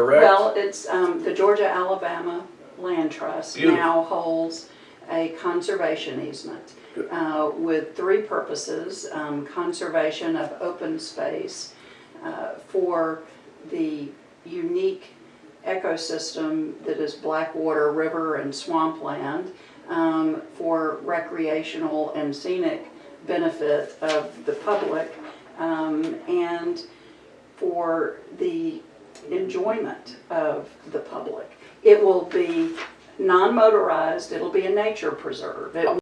correct? Well, it's, um, the Georgia Alabama Land Trust Beautiful. now holds a conservation easement uh, with three purposes. Um, Conservation of open space uh, for the unique ecosystem that is Blackwater River and swampland um, for recreational and scenic benefit of the public um, and for the enjoyment of the public. It will be non-motorized, it'll be a nature preserve. It